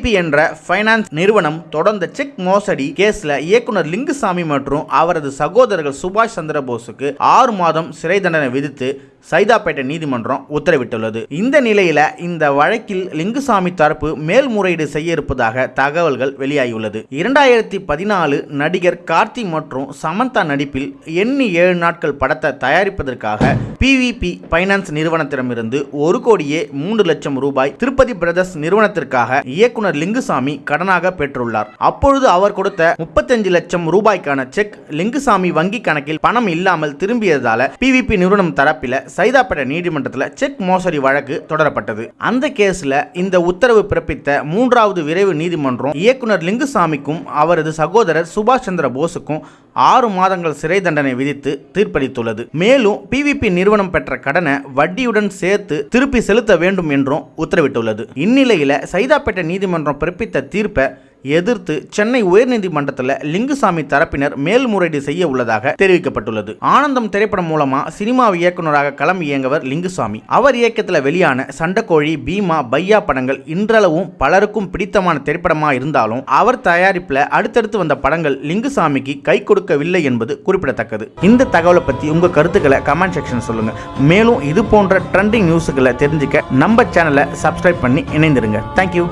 PVP என்ற finance நிறுவனம் தொடர்ந்த செக் மோசடி கேஸ்ல இயக்குனர் லிங்குசாமி மற்றும் அவரது சகோதரர்கள் சுபாஷ் சந்திரபோஸுக்கு ஆறு மாதம் சிறை தண்டனை விதித்து சைதாப்பேட்டை நீதிமன்றம் உத்தரவிட்டுள்ளது. இந்த நிலையில இந்த வழக்கில் லிங்குசாமி தரப்பு மேல்முறையீடு செய்ய இருப்பதாக தகவல்கள் வெளியாகியுள்ளது. இரண்டாயிரத்தி பதினாலு நடிகர் கார்த்தி மற்றும் சமந்தா நடிப்பில் எண்ணி ஏழு நாட்கள் படத்தை தயாரிப்பதற்காக பிவிபி பைனான்ஸ் நிறுவனத்திடமிருந்து ஒரு கோடியே மூன்று லட்சம் ரூபாய் திருப்பதி பிரதர்ஸ் நிறுவனத்திற்காக இயக்குனர் லிங்குசாமி கடனாக பெற்றுள்ளார். அப்பொழுது அவர் கொடுத்த முப்பத்தஞ்சு லட்சம் ரூபாய்க்கான செக் லிங்குசாமி வங்கி கணக்கில் பணம் இல்லாமல் திரும்பியதால பிவிபி நிறுவனம் தரப்பில சைதாப்பேட்டை நீதிமன்றத்தில் செக் மோசடி வழக்கு தொடரப்பட்டது. அந்த கேஸில் இந்த உத்தரவு பிறப்பித்த மூன்றாவது விரைவு நீதிமன்றம் இயக்குனர் லிங்குசாமிக்கும் அவரது சகோதரர் சுபாஷ் சந்திர போஸுக்கும் ஆறு மாதங்கள் சிறை தண்டனை விதித்து தீர்ப்பளித்துள்ளது. மேலும் பிவிபி நிறுவனம் பெற்ற கடனை வட்டியுடன் சேர்த்து திருப்பி செலுத்த வேண்டும் என்றும் உத்தரவிட்டுள்ளது. இந்நிலையில் சைதாப்பேட்டை நீதிமன்றம் பிறப்பித்த தீர்ப்பை எதிர்த்து சென்னை உயர்நீதிமன்றத்தில் லிங்குசாமி தரப்பினர் மேல்முறையீடு செய்ய உள்ளதாக தெரிவிக்கப்பட்டுள்ளது. ஆனந்தம் திரைப்படம் மூலமா சினிமா இயக்குனராக களம் இயங்கவர் லிங்குசாமி. அவர் இயக்கத்தில் வெளியான சண்டக்கோழி பீமா பையா படங்கள் இன்றளவும் பலருக்கும் பிடித்தமான திரைப்படமாக இருந்தாலும் அவர் தயாரிப்பில் அடுத்தடுத்து வந்த படங்கள் லிங்குசாமிக்கு கை கொடுக்கவில்லை என்பது குறிப்பிடத்தக்கது. இந்த தகவலை பற்றி உங்கள் கருத்துக்களை கமெண்ட் செக்ஷன் சொல்லுங்க. மேலும் இது போன்ற ட்ரெண்டிங் நியூஸுகளை தெரிஞ்சுக்க நம்ம சேனலை சப்ஸ்கிரைப் பண்ணி இணைந்திருங்க. தேங்க்யூ